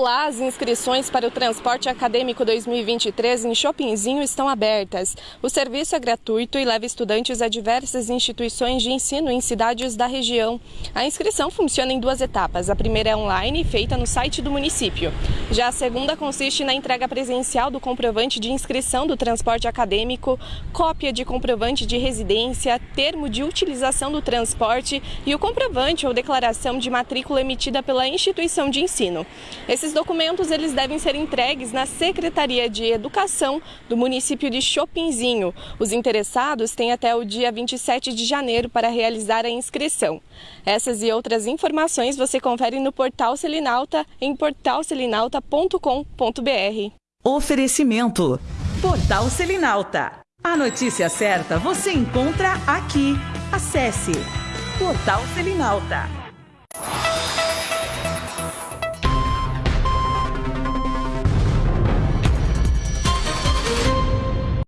Olá, as inscrições para o Transporte Acadêmico 2023 em Shoppingzinho estão abertas. O serviço é gratuito e leva estudantes a diversas instituições de ensino em cidades da região. A inscrição funciona em duas etapas. A primeira é online, feita no site do município. Já a segunda consiste na entrega presencial do comprovante de inscrição do transporte acadêmico, cópia de comprovante de residência, termo de utilização do transporte e o comprovante ou declaração de matrícula emitida pela instituição de ensino. Esses documentos eles devem ser entregues na Secretaria de Educação do município de Chopinzinho. Os interessados têm até o dia 27 de janeiro para realizar a inscrição. Essas e outras informações você confere no portal Selinalta em portalselinalta.com.br. Oferecimento: Portal Selinalta. A notícia certa você encontra aqui. Acesse Portal Selinalta.